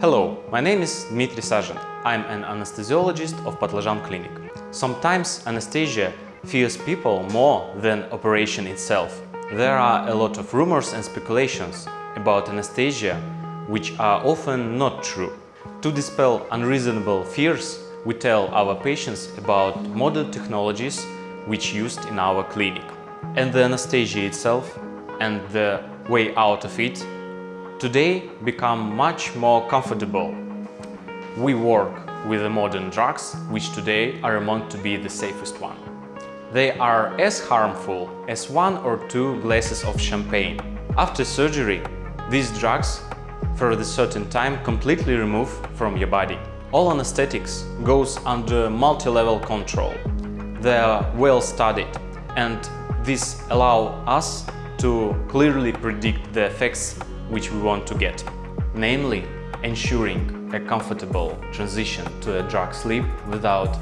Hello, my name is Dmitry Sajin. I'm an anesthesiologist of Patlajan Clinic. Sometimes anesthesia fears people more than operation itself. There are a lot of rumors and speculations about anesthesia which are often not true. To dispel unreasonable fears, we tell our patients about modern technologies which used in our clinic. And the anesthesia itself and the way out of it today become much more comfortable. We work with the modern drugs, which today are among to be the safest one. They are as harmful as one or two glasses of champagne. After surgery, these drugs for a certain time completely remove from your body. All anesthetics goes under multi-level control. They are well studied and this allow us to clearly predict the effects which we want to get, namely ensuring a comfortable transition to a drug sleep without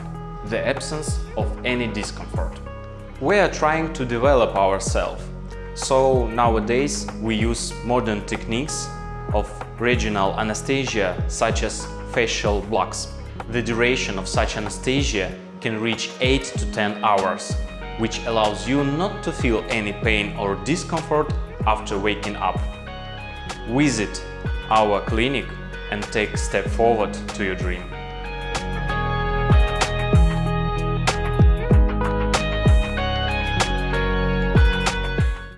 the absence of any discomfort. We are trying to develop ourselves, so nowadays we use modern techniques of regional anesthesia such as facial blocks. The duration of such anesthesia can reach 8 to 10 hours, which allows you not to feel any pain or discomfort after waking up. Visit our clinic and take a step forward to your dream.